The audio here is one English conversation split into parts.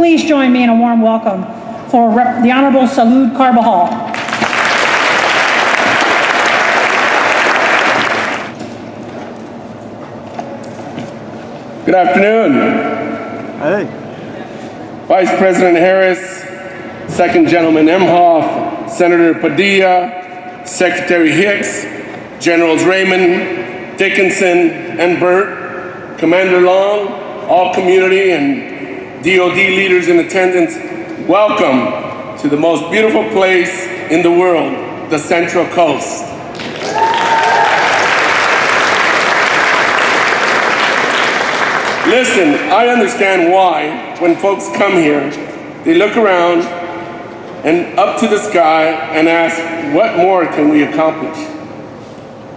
Please join me in a warm welcome for Rep- the Honorable Salud Carbajal. Good afternoon. Hey. Vice President Harris, Second Gentleman Emhoff, Senator Padilla, Secretary Hicks, Generals Raymond, Dickinson, and Burt, Commander Long, all community and DOD leaders in attendance, welcome to the most beautiful place in the world, the Central Coast. Listen, I understand why when folks come here, they look around and up to the sky and ask, what more can we accomplish?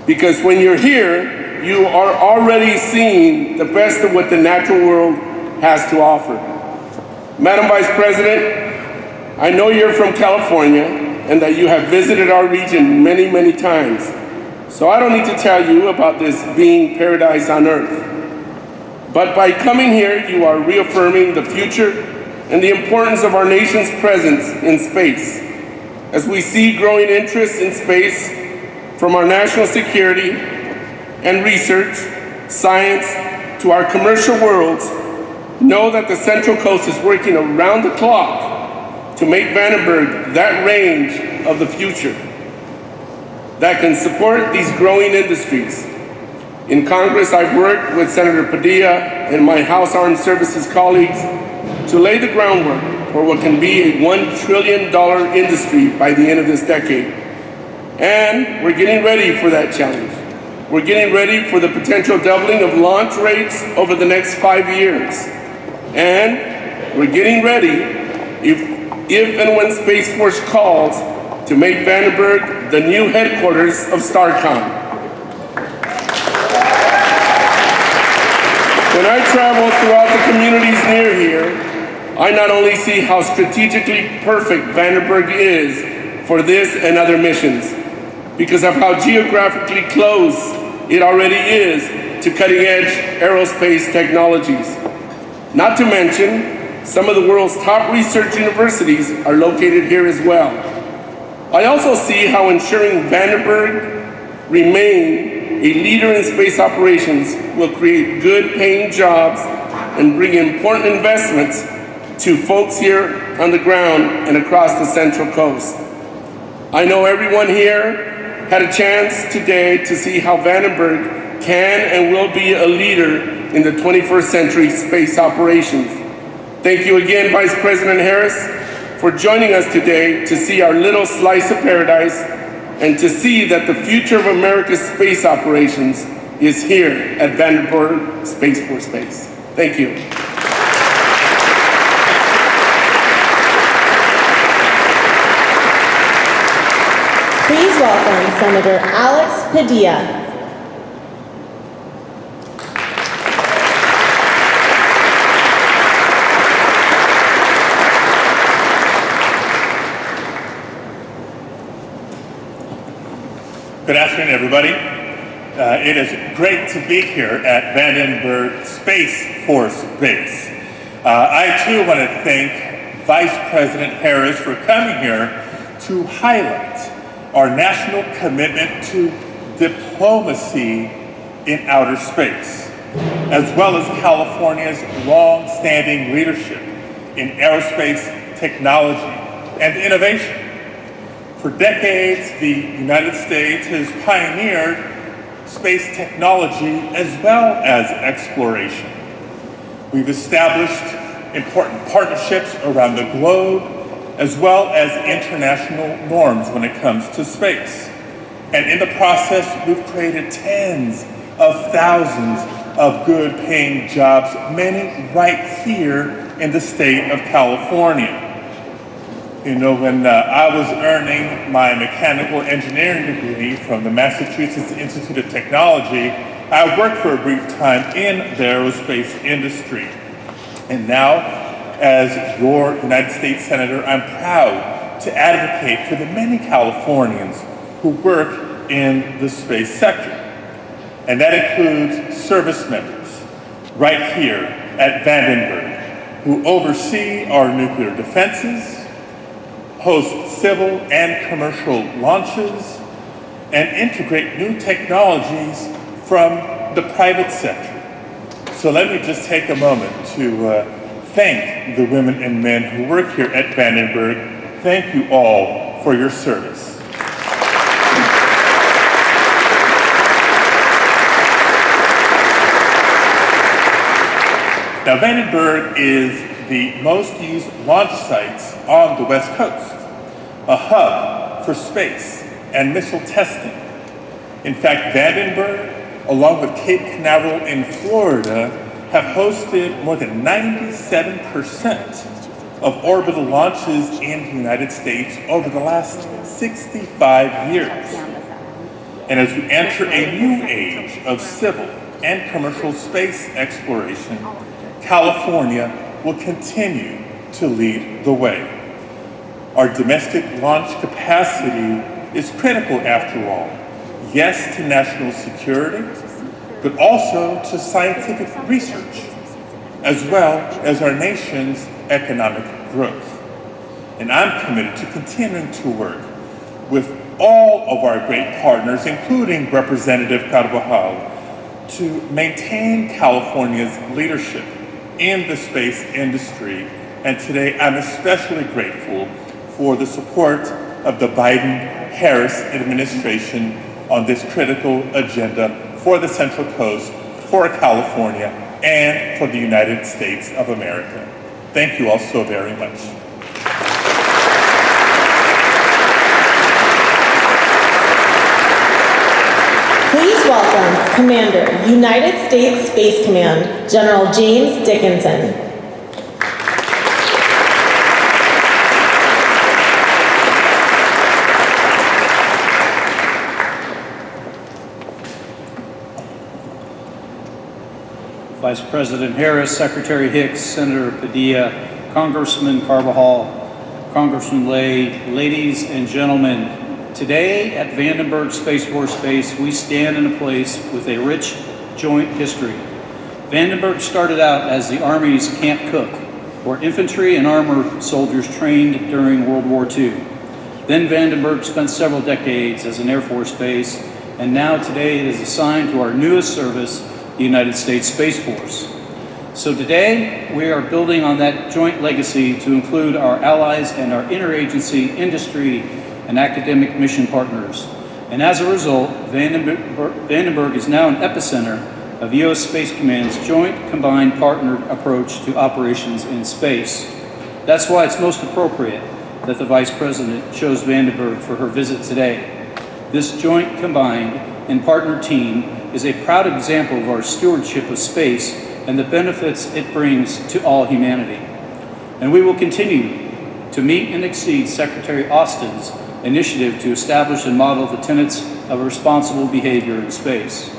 Because when you're here, you are already seeing the best of what the natural world has to offer. Madam Vice President, I know you're from California and that you have visited our region many, many times. So I don't need to tell you about this being paradise on earth. But by coming here, you are reaffirming the future and the importance of our nation's presence in space. As we see growing interest in space from our national security and research, science, to our commercial worlds, know that the Central Coast is working around the clock to make Vandenberg that range of the future that can support these growing industries in Congress, I've worked with Senator Padilla and my House Armed Services colleagues to lay the groundwork for what can be a $1 trillion industry by the end of this decade. And we're getting ready for that challenge. We're getting ready for the potential doubling of launch rates over the next five years. And we're getting ready, if, if and when Space Force calls, to make Vandenberg the new headquarters of STARCOM. When I travel throughout the communities near here, I not only see how strategically perfect Vandenberg is for this and other missions, because of how geographically close it already is to cutting edge aerospace technologies. Not to mention, some of the world's top research universities are located here as well. I also see how ensuring Vandenberg remain a leader in space operations will create good paying jobs and bring important investments to folks here on the ground and across the Central Coast. I know everyone here had a chance today to see how Vandenberg can and will be a leader in the 21st century space operations. Thank you again, Vice President Harris, for joining us today to see our little slice of paradise and to see that the future of America's space operations is here at Vandenberg Space Force Base. Thank you. Please welcome Senator Alex Padilla. Good afternoon, everybody. Uh, it is great to be here at Vandenberg Space Force Base. Uh, I too want to thank Vice President Harris for coming here to highlight our national commitment to diplomacy in outer space, as well as California's long-standing leadership in aerospace technology and innovation. For decades, the United States has pioneered space technology as well as exploration. We've established important partnerships around the globe, as well as international norms when it comes to space. And in the process, we've created tens of thousands of good paying jobs, many right here in the state of California. You know, when uh, I was earning my mechanical engineering degree from the Massachusetts Institute of Technology, I worked for a brief time in the aerospace industry. And now, as your United States Senator, I'm proud to advocate for the many Californians who work in the space sector. And that includes service members right here at Vandenberg who oversee our nuclear defenses, host civil and commercial launches, and integrate new technologies from the private sector. So let me just take a moment to uh, thank the women and men who work here at Vandenberg. Thank you all for your service. Now, Vandenberg is the most used launch sites on the West Coast, a hub for space and missile testing. In fact, Vandenberg, along with Cape Canaveral in Florida, have hosted more than 97% of orbital launches in the United States over the last 65 years. And as we enter a new age of civil and commercial space exploration, California will continue to lead the way. Our domestic launch capacity is critical after all. Yes, to national security, but also to scientific research, as well as our nation's economic growth. And I'm committed to continuing to work with all of our great partners, including Representative Carbajal, to maintain California's leadership in the space industry. And today I'm especially grateful for the support of the Biden-Harris administration on this critical agenda for the Central Coast, for California, and for the United States of America. Thank you all so very much. Please welcome Commander, United States Space Command, General James Dickinson. Vice President Harris, Secretary Hicks, Senator Padilla, Congressman Carbajal, Congressman Lay, ladies and gentlemen, today at Vandenberg Space Force Base, we stand in a place with a rich joint history. Vandenberg started out as the Army's Camp Cooke, where infantry and armor soldiers trained during World War II. Then Vandenberg spent several decades as an Air Force base, and now today it is assigned to our newest service, the United States Space Force. So today, we are building on that joint legacy to include our allies and our interagency, industry, and academic mission partners. And as a result, Vandenberg, is now an epicenter of U.S. Space Command's joint combined partnered approach to operations in space. That's why it's most appropriate that the Vice President chose Vandenberg for her visit today. This joint combined and partner team is a proud example of our stewardship of space and the benefits it brings to all humanity. And we will continue to meet and exceed Secretary Austin's initiative to establish and model the tenets of responsible behavior in space.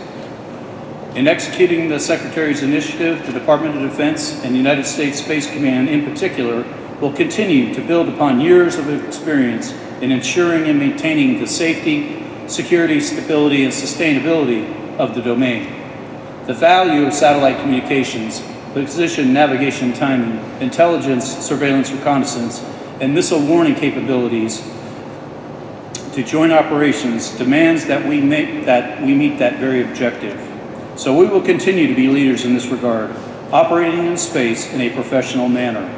In executing the Secretary's initiative, the Department of Defense and the United States Space Command in particular will continue to build upon years of experience in ensuring and maintaining the safety, security, stability, and sustainability of the domain. The value of satellite communications, position, navigation, timing, intelligence, surveillance, reconnaissance, and missile warning capabilities to joint operations demands that we, make, that we meet that very objective. So we will continue to be leaders in this regard, operating in space in a professional manner.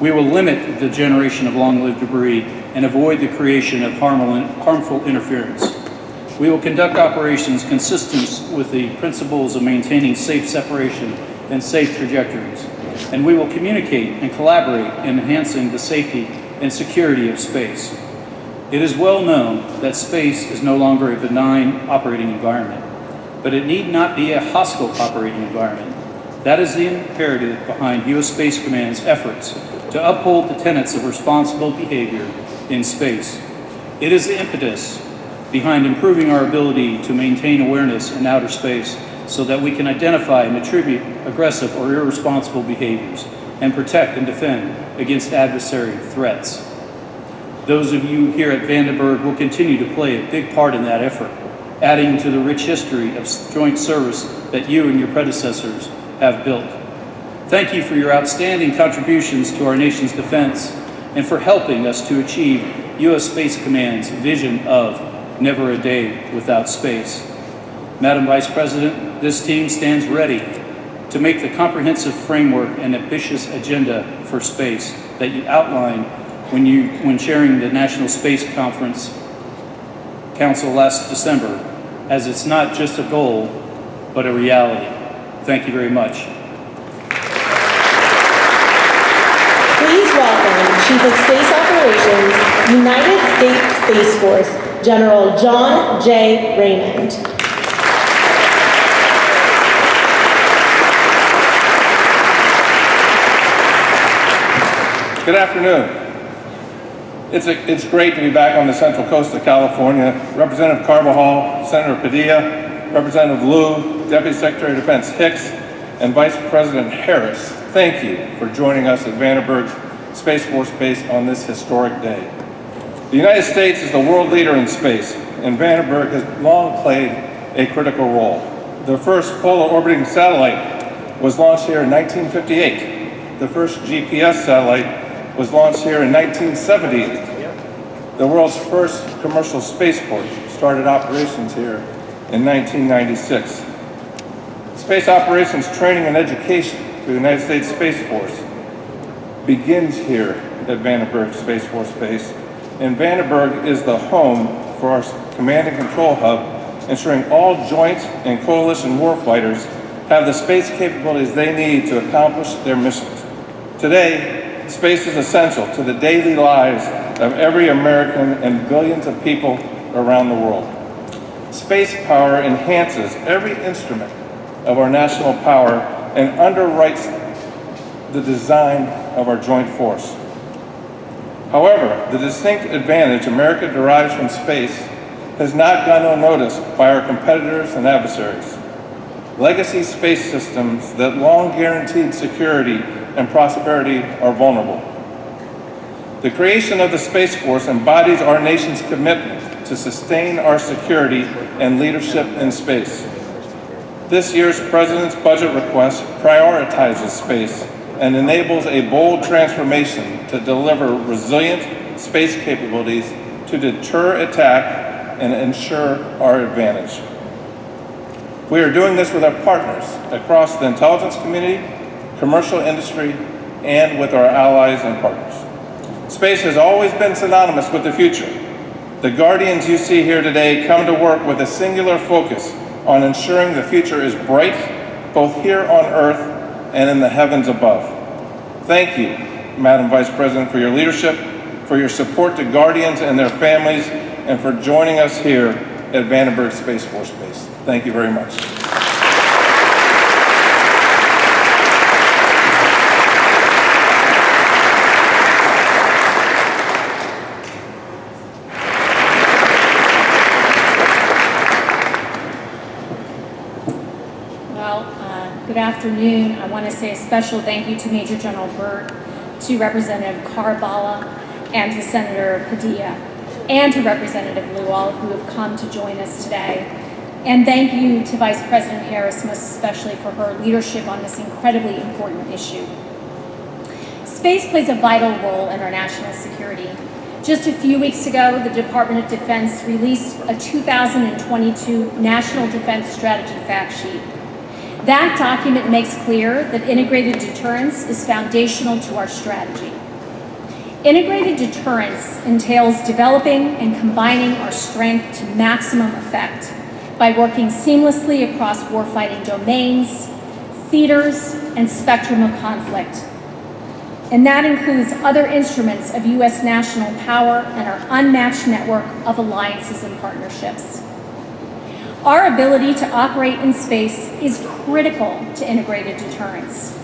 We will limit the generation of long-lived debris and avoid the creation of harmful interference. We will conduct operations consistent with the principles of maintaining safe separation and safe trajectories. And we will communicate and collaborate in enhancing the safety and security of space. It is well known that space is no longer a benign operating environment, but it need not be a hostile operating environment. That is the imperative behind U.S. Space Command's efforts to uphold the tenets of responsible behavior in space. It is the impetus behind improving our ability to maintain awareness in outer space so that we can identify and attribute aggressive or irresponsible behaviors and protect and defend against adversary threats. Those of you here at Vandenberg will continue to play a big part in that effort, adding to the rich history of joint service that you and your predecessors have built. Thank you for your outstanding contributions to our nation's defense and for helping us to achieve U.S. Space Command's vision of never a day without space. Madam Vice President, this team stands ready to make the comprehensive framework and ambitious agenda for space that you outlined when, you, when chairing the National Space Conference Council last December, as it's not just a goal, but a reality. Thank you very much. Please welcome Chief of Space Operations, United States Space Force, General John J. Raymond. Good afternoon. It's, a, it's great to be back on the central coast of California. Representative Carbajal, Senator Padilla, Representative Lieu, Deputy Secretary of Defense Hicks, and Vice President Harris, thank you for joining us at Vandenberg Space Force Base on this historic day. The United States is the world leader in space, and Vandenberg has long played a critical role. The first polar orbiting satellite was launched here in 1958. The first GPS satellite was launched here in 1978. The world's first commercial spaceport started operations here in 1996. Space operations training and education for the United States Space Force begins here at Vandenberg Space Force Base, and Vandenberg is the home for our command and control hub, ensuring all joint and coalition warfighters have the space capabilities they need to accomplish their missions. Today, Space is essential to the daily lives of every American and billions of people around the world. Space power enhances every instrument of our national power and underwrites the design of our joint force. However, the distinct advantage America derives from space has not gone unnoticed by our competitors and adversaries. Legacy space systems that long guaranteed security and prosperity are vulnerable. The creation of the Space Force embodies our nation's commitment to sustain our security and leadership in space. This year's President's budget request prioritizes space and enables a bold transformation to deliver resilient space capabilities to deter attack and ensure our advantage. We are doing this with our partners across the intelligence community commercial industry, and with our allies and partners. Space has always been synonymous with the future. The guardians you see here today come to work with a singular focus on ensuring the future is bright, both here on Earth and in the heavens above. Thank you, Madam Vice President, for your leadership, for your support to Guardians and their families, and for joining us here at Vandenberg Space Force Base. Thank you very much. Afternoon. I want to say a special thank you to Major General Burt, to Representative Carbajal, and to Senator Padilla, and to Representative Lual, who have come to join us today. And thank you to Vice President Harris, most especially for her leadership on this incredibly important issue. Space plays a vital role in our national security. Just a few weeks ago, the Department of Defense released a 2022 National Defense Strategy Fact Sheet that document makes clear that integrated deterrence is foundational to our strategy. Integrated deterrence entails developing and combining our strength to maximum effect by working seamlessly across warfighting domains, theaters, and spectrum of conflict. And that includes other instruments of U.S. national power and our unmatched network of alliances and partnerships. Our ability to operate in space is critical to integrated deterrence.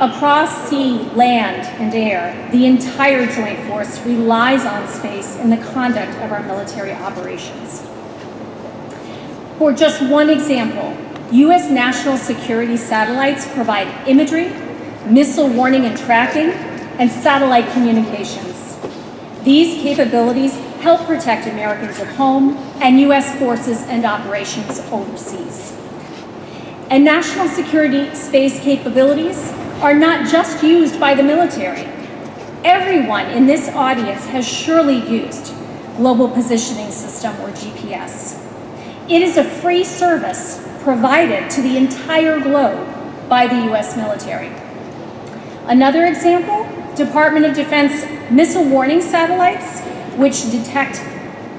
Across sea, land, and air, the entire Joint Force relies on space in the conduct of our military operations. For just one example, U.S. national security satellites provide imagery, missile warning and tracking, and satellite communications. These capabilities help protect Americans at home and U.S. forces and operations overseas. And national security space capabilities are not just used by the military. Everyone in this audience has surely used Global Positioning System or GPS. It is a free service provided to the entire globe by the US military. Another example, Department of Defense missile warning satellites, which detect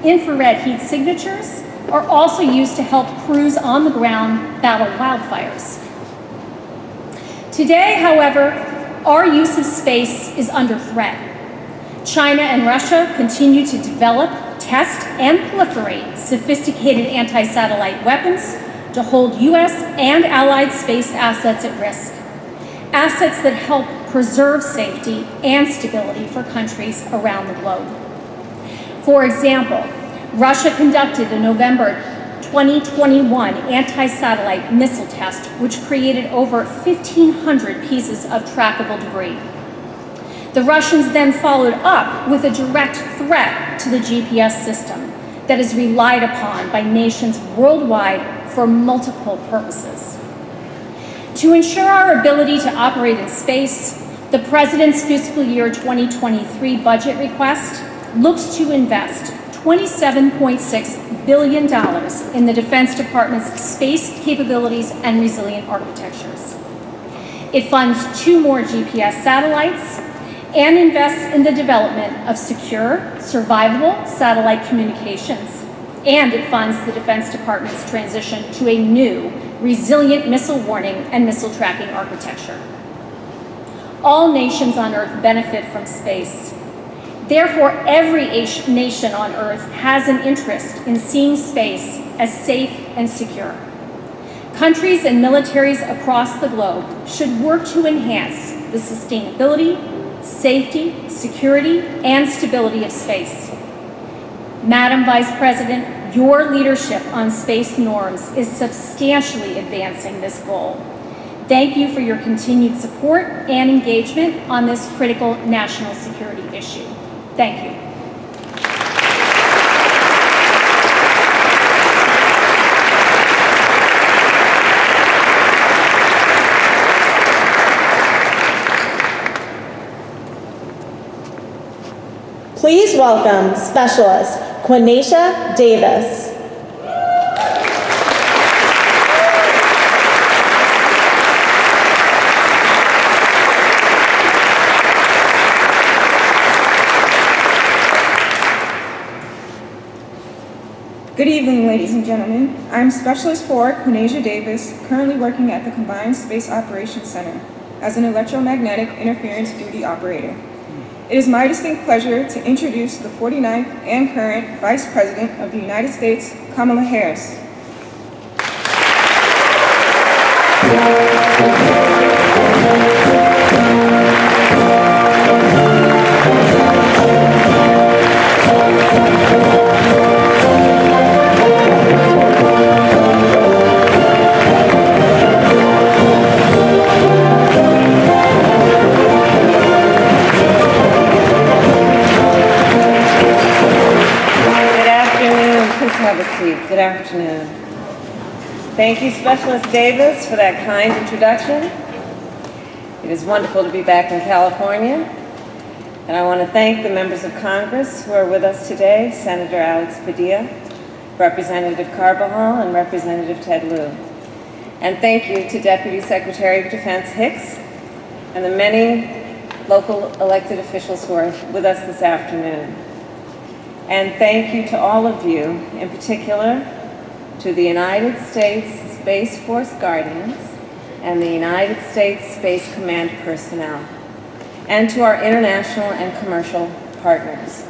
infrared heat signatures, are also used to help crews on the ground battle wildfires. Today, however, our use of space is under threat. China and Russia continue to develop, test, and proliferate sophisticated anti-satellite weapons to hold U.S. and allied space assets at risk. Assets that help preserve safety and stability for countries around the globe. For example, Russia conducted a November 2021 anti-satellite missile test, which created over 1,500 pieces of trackable debris. The Russians then followed up with a direct threat to the GPS system that is relied upon by nations worldwide for multiple purposes. To ensure our ability to operate in space, the President's fiscal year 2023 budget request looks to invest $27.6 billion in the Defense Department's space capabilities and resilient architectures. It funds two more GPS satellites and invests in the development of secure, survivable satellite communications. And it funds the Defense Department's transition to a new, resilient missile warning and missile tracking architecture. All nations on Earth benefit from space. Therefore, every nation on Earth has an interest in seeing space as safe and secure. Countries and militaries across the globe should work to enhance the sustainability, safety, security, and stability of space. Madam Vice President, your leadership on space norms is substantially advancing this goal. Thank you for your continued support and engagement on this critical national security issue. Thank you. Please welcome Specialist Quenacia Davis. Good evening, ladies and gentlemen. I'm Specialist 4 Quenacia Davis, currently working at the Combined Space Operations Center as an electromagnetic interference duty operator. It is my distinct pleasure to introduce the 49th and current Vice President of the United States, Kamala Harris. Thank you, Specialist Davis, for that kind introduction. It is wonderful to be back in California. And I want to thank the members of Congress who are with us today, Senator Alex Padilla, Representative Carbajal, and Representative Ted Lieu. And thank you to Deputy Secretary of Defense Hicks and the many local elected officials who are with us this afternoon. And thank you to all of you, in particular to the United States Space Force Guardians and the United States Space Command personnel, and to our international and commercial partners.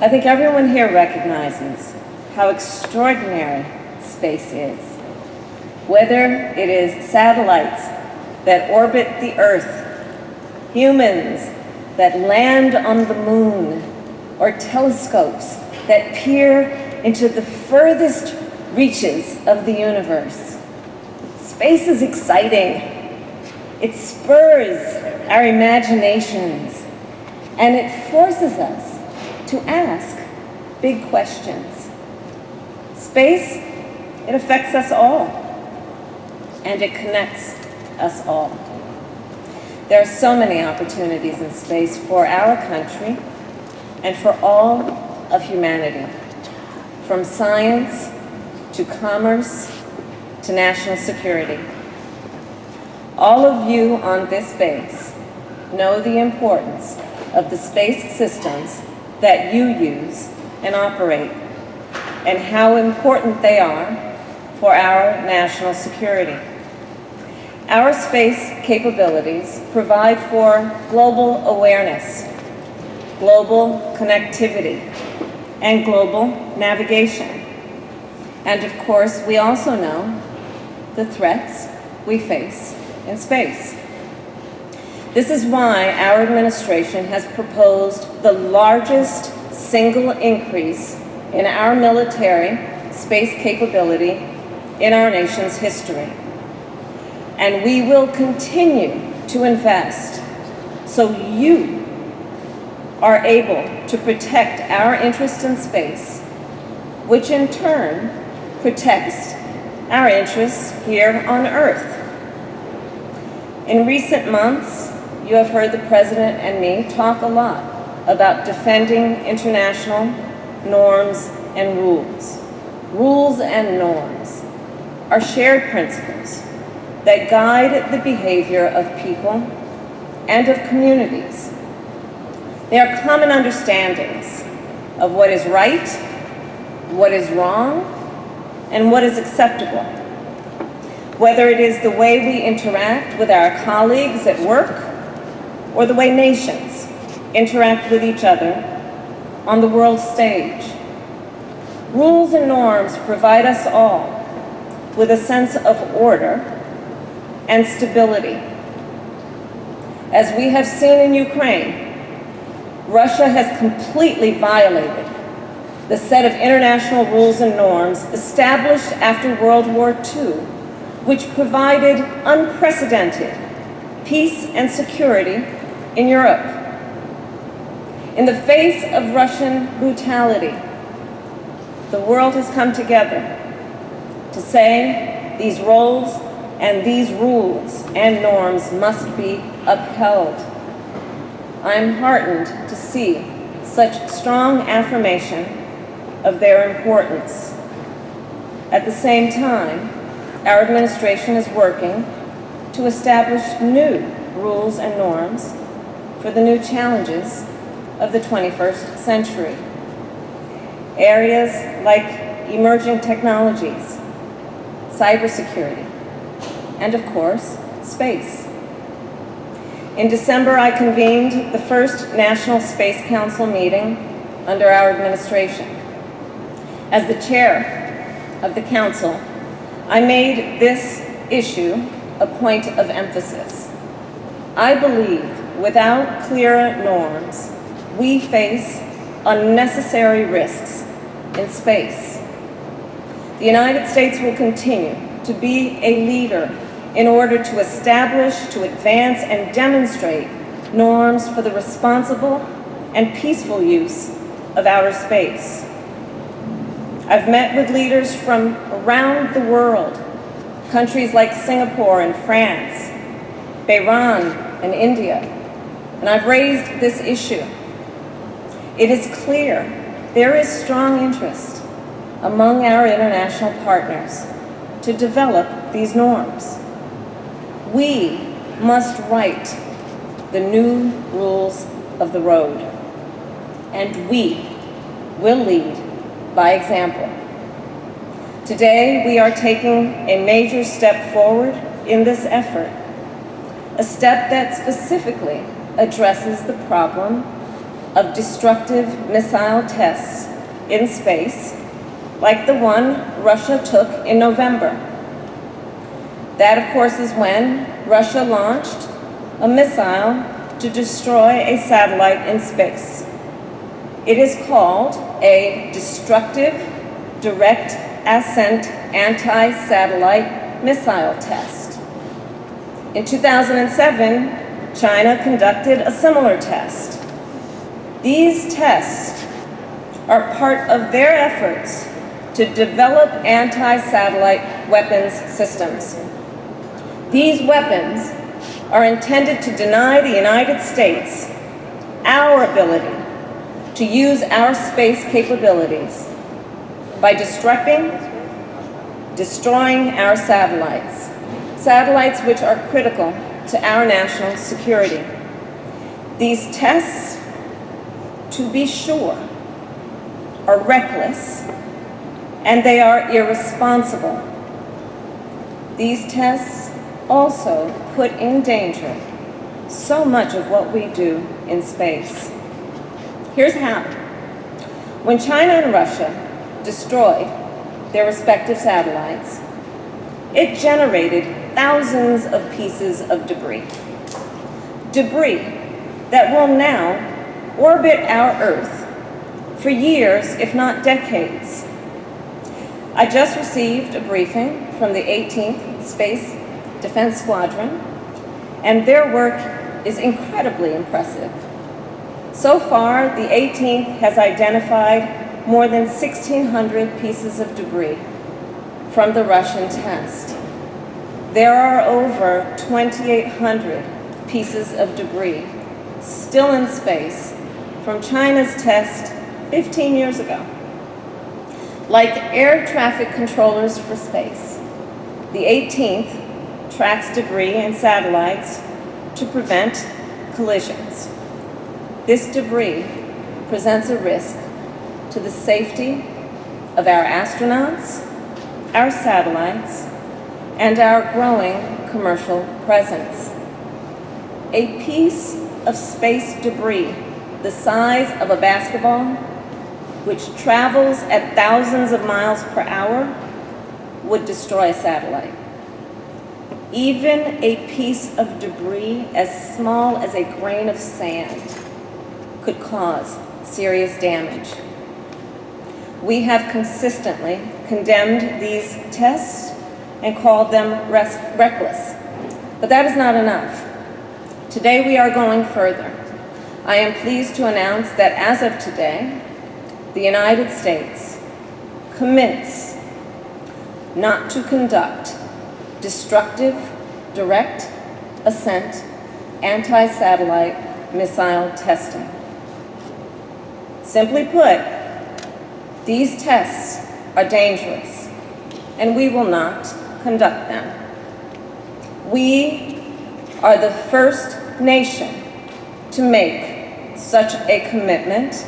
I think everyone here recognizes how extraordinary space is. Whether it is satellites that orbit the Earth, humans that land on the moon, or telescopes that peer into the furthest reaches of the universe. Space is exciting. It spurs our imaginations and it forces us to ask big questions. Space, it affects us all and it connects us all. There are so many opportunities in space for our country and for all of humanity, from science to commerce to national security. All of you on this base know the importance of the space systems that you use and operate and how important they are for our national security. Our space capabilities provide for global awareness, global connectivity, and global navigation. And of course, we also know the threats we face in space. This is why our administration has proposed the largest single increase in our military space capability in our nation's history. And we will continue to invest so you are able to protect our interest in space, which in turn protects our interests here on Earth. In recent months, you have heard the President and me talk a lot about defending international norms and rules. Rules and norms are shared principles that guide the behavior of people and of communities. They are common understandings of what is right, what is wrong, and what is acceptable. Whether it is the way we interact with our colleagues at work or the way nations interact with each other on the world stage. Rules and norms provide us all with a sense of order and stability. As we have seen in Ukraine, Russia has completely violated the set of international rules and norms established after World War II, which provided unprecedented peace and security in Europe. In the face of Russian brutality, the world has come together to say these roles and these rules and norms must be upheld. I'm heartened to see such strong affirmation of their importance. At the same time, our administration is working to establish new rules and norms for the new challenges of the 21st century. Areas like emerging technologies, cybersecurity, and of course, space. In December, I convened the first National Space Council meeting under our administration. As the chair of the council, I made this issue a point of emphasis. I believe without clear norms, we face unnecessary risks in space. The United States will continue to be a leader in order to establish, to advance, and demonstrate norms for the responsible and peaceful use of outer space. I've met with leaders from around the world, countries like Singapore and France, Bahrain and India, and I've raised this issue. It is clear there is strong interest among our international partners to develop these norms. We must write the new rules of the road, and we will lead by example. Today, we are taking a major step forward in this effort, a step that specifically addresses the problem of destructive missile tests in space, like the one Russia took in November. That, of course, is when Russia launched a missile to destroy a satellite in space. It is called a destructive direct ascent anti-satellite missile test. In 2007, China conducted a similar test. These tests are part of their efforts to develop anti-satellite weapons systems. These weapons are intended to deny the United States our ability to use our space capabilities by destructing, destroying our satellites, satellites which are critical to our national security. These tests, to be sure, are reckless and they are irresponsible. These tests also put in danger so much of what we do in space. Here's how. When China and Russia destroyed their respective satellites, it generated thousands of pieces of debris. Debris that will now orbit our Earth for years, if not decades. I just received a briefing from the 18th Space Defense Squadron, and their work is incredibly impressive. So far, the 18th has identified more than 1,600 pieces of debris from the Russian test. There are over 2,800 pieces of debris still in space from China's test 15 years ago. Like air traffic controllers for space, the 18th tracks debris and satellites to prevent collisions. This debris presents a risk to the safety of our astronauts, our satellites, and our growing commercial presence. A piece of space debris the size of a basketball, which travels at thousands of miles per hour, would destroy a satellite. Even a piece of debris as small as a grain of sand could cause serious damage. We have consistently condemned these tests and called them reckless. But that is not enough. Today we are going further. I am pleased to announce that as of today, the United States commits not to conduct destructive, direct, ascent, anti-satellite missile testing. Simply put, these tests are dangerous, and we will not conduct them. We are the first nation to make such a commitment,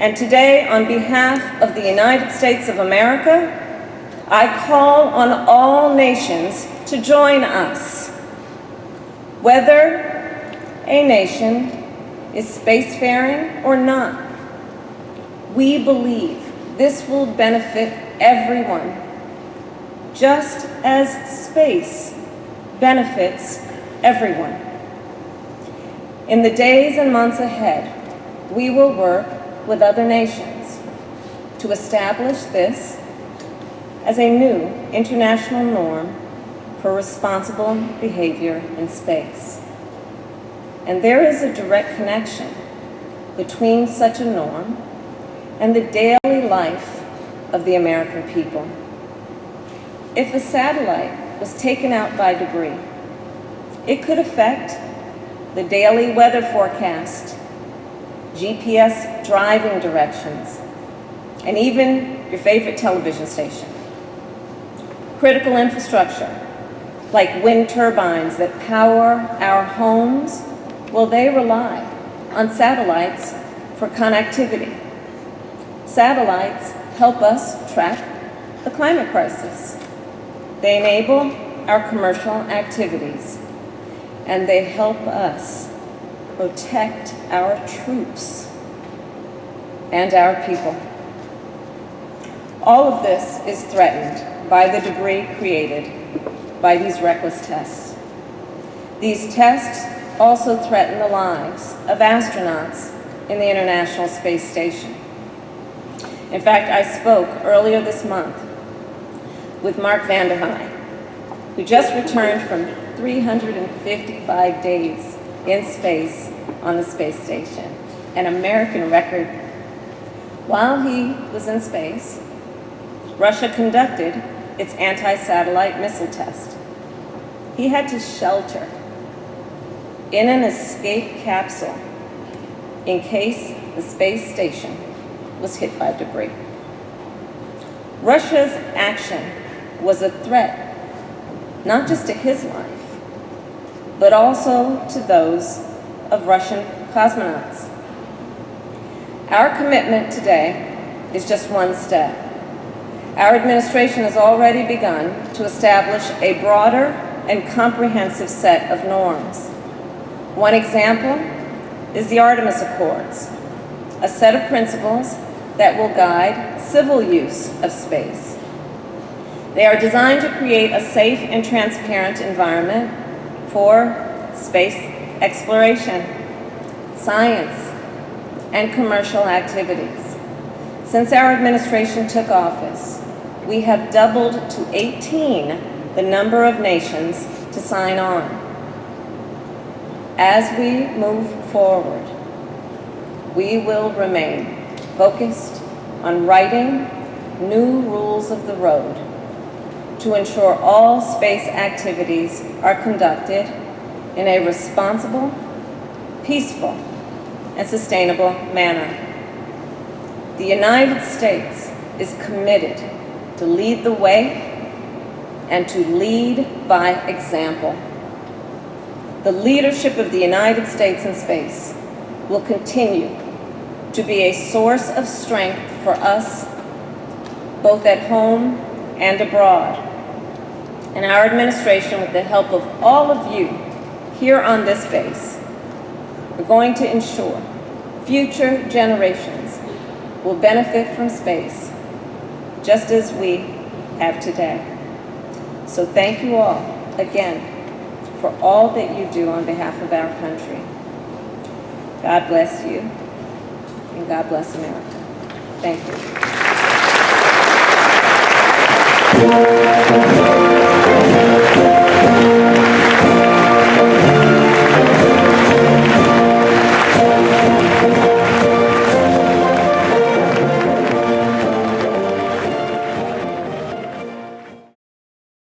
and today, on behalf of the United States of America, I call on all nations to join us. Whether a nation is spacefaring or not, we believe this will benefit everyone, just as space benefits everyone. In the days and months ahead, we will work with other nations to establish this as a new international norm for responsible behavior in space. And there is a direct connection between such a norm and the daily life of the American people. If a satellite was taken out by debris, it could affect the daily weather forecast, GPS driving directions, and even your favorite television station. Critical infrastructure, like wind turbines that power our homes, well, they rely on satellites for connectivity. Satellites help us track the climate crisis. They enable our commercial activities, and they help us protect our troops and our people. All of this is threatened by the debris created by these reckless tests. These tests also threaten the lives of astronauts in the International Space Station. In fact, I spoke earlier this month with Mark Vande Hei, who just returned from 355 days in space on the space station, an American record. While he was in space, Russia conducted its anti-satellite missile test. He had to shelter in an escape capsule in case the space station was hit by debris. Russia's action was a threat not just to his life, but also to those of Russian cosmonauts. Our commitment today is just one step. Our administration has already begun to establish a broader and comprehensive set of norms. One example is the Artemis Accords, a set of principles that will guide civil use of space. They are designed to create a safe and transparent environment for space exploration, science, and commercial activities. Since our administration took office, we have doubled to 18 the number of nations to sign on. As we move forward, we will remain focused on writing new rules of the road to ensure all space activities are conducted in a responsible, peaceful, and sustainable manner. The United States is committed to lead the way and to lead by example. The leadership of the United States in space will continue to be a source of strength for us, both at home and abroad. And our administration, with the help of all of you here on this base, are going to ensure future generations will benefit from space just as we have today. So thank you all again for all that you do on behalf of our country. God bless you, and God bless America. Thank you.